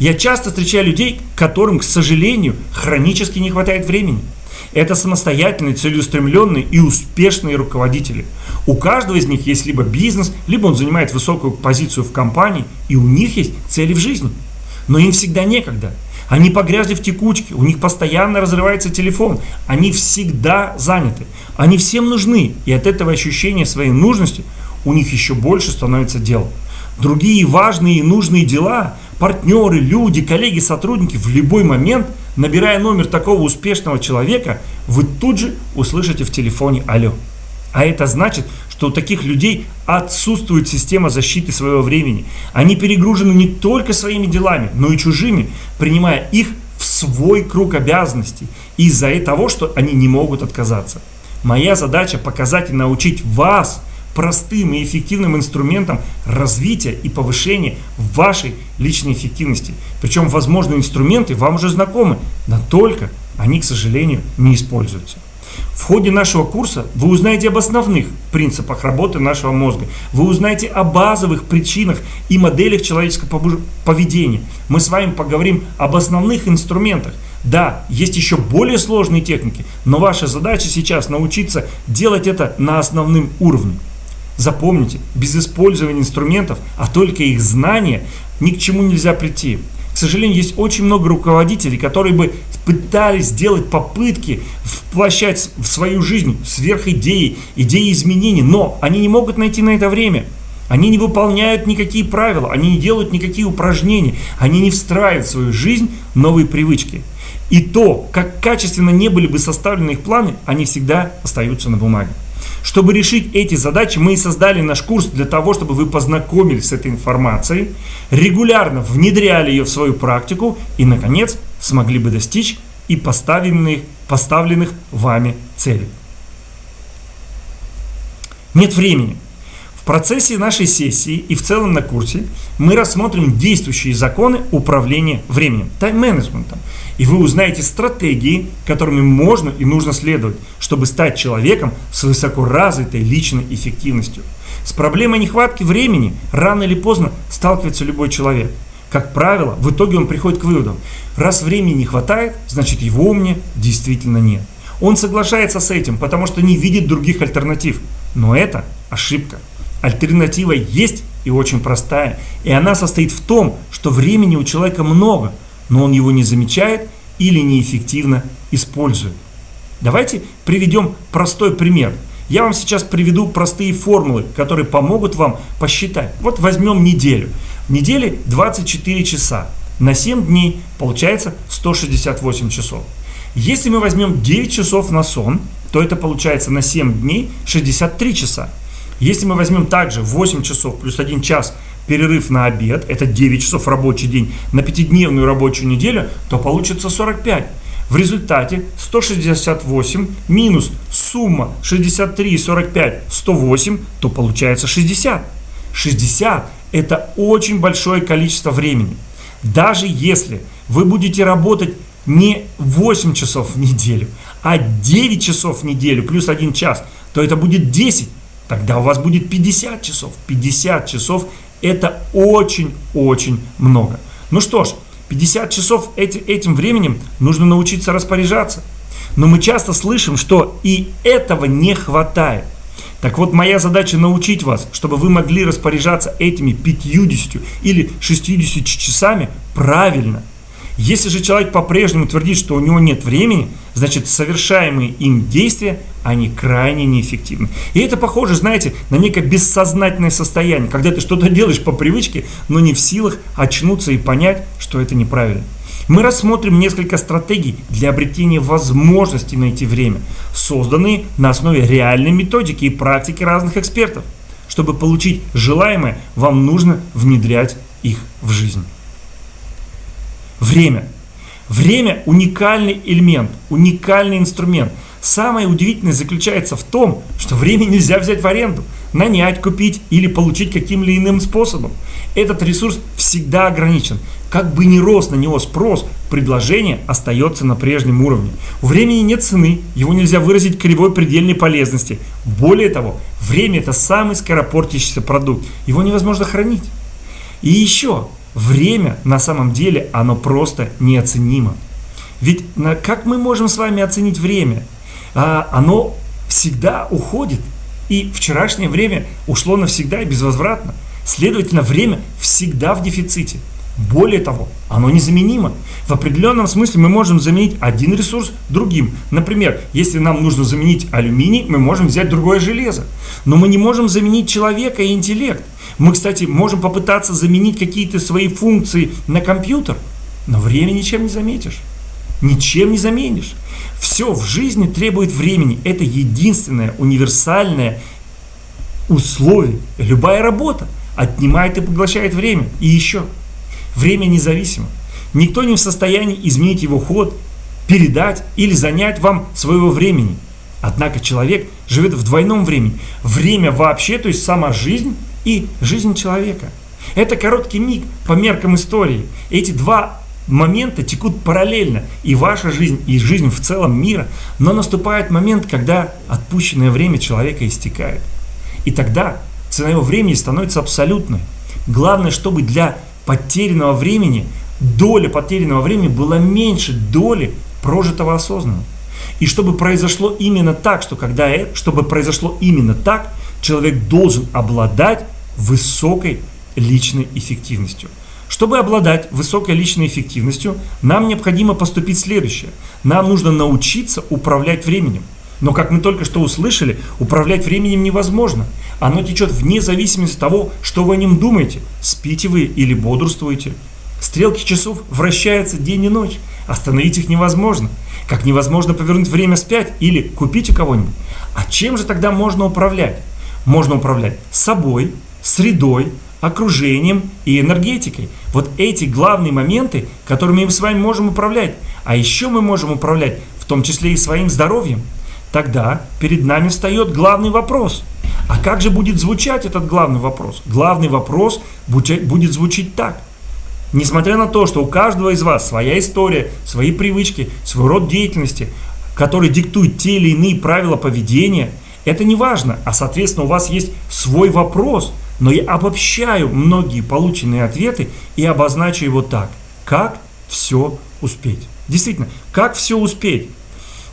Я часто встречаю людей, которым, к сожалению, хронически не хватает времени. Это самостоятельные, целеустремленные и успешные руководители. У каждого из них есть либо бизнес, либо он занимает высокую позицию в компании, и у них есть цели в жизни. Но им всегда некогда. Они погрязли в текучке, у них постоянно разрывается телефон, они всегда заняты, они всем нужны, и от этого ощущения своей нужности у них еще больше становится дел. Другие важные и нужные дела, партнеры, люди, коллеги, сотрудники в любой момент – набирая номер такого успешного человека, вы тут же услышите в телефоне «Алло». А это значит, что у таких людей отсутствует система защиты своего времени. Они перегружены не только своими делами, но и чужими, принимая их в свой круг обязанностей из-за того, что они не могут отказаться. Моя задача показать и научить вас – простым и эффективным инструментом развития и повышения вашей личной эффективности. Причем возможные инструменты вам уже знакомы, но только они, к сожалению, не используются. В ходе нашего курса вы узнаете об основных принципах работы нашего мозга. Вы узнаете о базовых причинах и моделях человеческого поведения. Мы с вами поговорим об основных инструментах. Да, есть еще более сложные техники, но ваша задача сейчас научиться делать это на основном уровне. Запомните, без использования инструментов, а только их знания, ни к чему нельзя прийти. К сожалению, есть очень много руководителей, которые бы пытались сделать попытки воплощать в свою жизнь сверхидеи, идеи изменений, но они не могут найти на это время. Они не выполняют никакие правила, они не делают никакие упражнения, они не встраивают в свою жизнь новые привычки. И то, как качественно не были бы составлены их планы, они всегда остаются на бумаге. Чтобы решить эти задачи, мы и создали наш курс для того, чтобы вы познакомились с этой информацией, регулярно внедряли ее в свою практику и, наконец, смогли бы достичь и поставленных, поставленных вами целей. Нет времени. Процессе нашей сессии и в целом на курсе мы рассмотрим действующие законы управления временем, тайм-менеджментом. И вы узнаете стратегии, которыми можно и нужно следовать, чтобы стать человеком с высокоразвитой личной эффективностью. С проблемой нехватки времени рано или поздно сталкивается любой человек. Как правило, в итоге он приходит к выводам, раз времени не хватает, значит его у меня действительно нет. Он соглашается с этим, потому что не видит других альтернатив. Но это ошибка. Альтернатива есть и очень простая. И она состоит в том, что времени у человека много – но он его не замечает или неэффективно использует. Давайте приведем простой пример. Я вам сейчас приведу простые формулы, которые помогут вам посчитать. Вот возьмем неделю. В неделе 24 часа. На 7 дней получается 168 часов. Если мы возьмем 9 часов на сон, то это получается на 7 дней 63 часа. Если мы возьмем также 8 часов плюс 1 час перерыв на обед, это 9 часов рабочий день, на пятидневную рабочую неделю, то получится 45. В результате 168 минус сумма 63 и 45, 108, то получается 60. 60 это очень большое количество времени. Даже если вы будете работать не 8 часов в неделю, а 9 часов в неделю плюс 1 час, то это будет 10. Тогда у вас будет 50 часов. 50 часов это очень-очень много. Ну что ж, 50 часов эти, этим временем нужно научиться распоряжаться. Но мы часто слышим, что и этого не хватает. Так вот, моя задача научить вас, чтобы вы могли распоряжаться этими 50 или 60 часами правильно – если же человек по-прежнему твердит, что у него нет времени, значит совершаемые им действия, они крайне неэффективны. И это похоже, знаете, на некое бессознательное состояние, когда ты что-то делаешь по привычке, но не в силах очнуться и понять, что это неправильно. Мы рассмотрим несколько стратегий для обретения возможности найти время, созданные на основе реальной методики и практики разных экспертов. Чтобы получить желаемое, вам нужно внедрять их в жизнь. Время. Время – уникальный элемент, уникальный инструмент. Самое удивительное заключается в том, что время нельзя взять в аренду, нанять, купить или получить каким-либо иным способом. Этот ресурс всегда ограничен. Как бы ни рос на него спрос, предложение остается на прежнем уровне. У времени нет цены, его нельзя выразить кривой предельной полезности. Более того, время – это самый скоропортящийся продукт, его невозможно хранить. И еще – время на самом деле оно просто неоценимо. Ведь как мы можем с вами оценить время? А, оно всегда уходит. И вчерашнее время ушло навсегда и безвозвратно. Следовательно, время всегда в дефиците. Более того, оно незаменимо. В определенном смысле мы можем заменить один ресурс другим. Например, если нам нужно заменить алюминий, мы можем взять другое железо. Но мы не можем заменить человека и интеллект. Мы, кстати, можем попытаться заменить какие-то свои функции на компьютер, но время ничем не заметишь. Ничем не заменишь. Все в жизни требует времени. Это единственное универсальное условие. Любая работа отнимает и поглощает время. И еще, время независимо. Никто не в состоянии изменить его ход, передать или занять вам своего времени. Однако человек живет в двойном времени. Время вообще, то есть сама жизнь и жизнь человека. Это короткий миг по меркам истории. Эти два момента текут параллельно. И ваша жизнь, и жизнь в целом мира. Но наступает момент, когда отпущенное время человека истекает. И тогда цена его времени становится абсолютной. Главное, чтобы для потерянного времени, доля потерянного времени была меньше доли прожитого осознанно. И чтобы произошло именно так, что когда, чтобы произошло именно так, человек должен обладать высокой личной эффективностью. Чтобы обладать высокой личной эффективностью, нам необходимо поступить следующее. Нам нужно научиться управлять временем. Но, как мы только что услышали, управлять временем невозможно. Оно течет вне зависимости от того, что вы о нем думаете. Спите вы или бодрствуете. Стрелки часов вращаются день и ночь. Остановить их невозможно. Как невозможно повернуть время вспять или купить у кого-нибудь. А чем же тогда можно управлять? Можно управлять собой, средой, окружением и энергетикой. Вот эти главные моменты, которыми мы с вами можем управлять. А еще мы можем управлять в том числе и своим здоровьем. Тогда перед нами встает главный вопрос. А как же будет звучать этот главный вопрос? Главный вопрос будет звучить так. Несмотря на то, что у каждого из вас своя история, свои привычки, свой род деятельности, который диктует те или иные правила поведения, это не важно, а соответственно у вас есть свой вопрос – но я обобщаю многие полученные ответы и обозначу его так. Как все успеть? Действительно, как все успеть?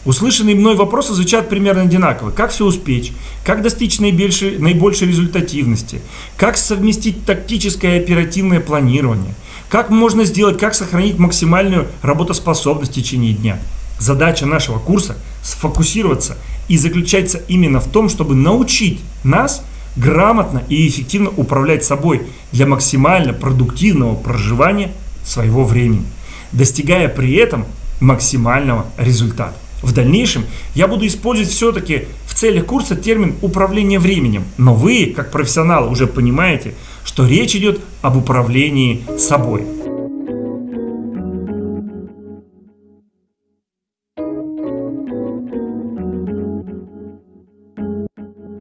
Услышанные мной вопросы звучат примерно одинаково. Как все успеть? Как достичь наибольшей, наибольшей результативности? Как совместить тактическое и оперативное планирование? Как можно сделать, как сохранить максимальную работоспособность в течение дня? Задача нашего курса – сфокусироваться и заключается именно в том, чтобы научить нас – грамотно и эффективно управлять собой для максимально продуктивного проживания своего времени, достигая при этом максимального результата. В дальнейшем я буду использовать все-таки в целях курса термин управление временем, но вы, как профессионалы, уже понимаете, что речь идет об управлении собой.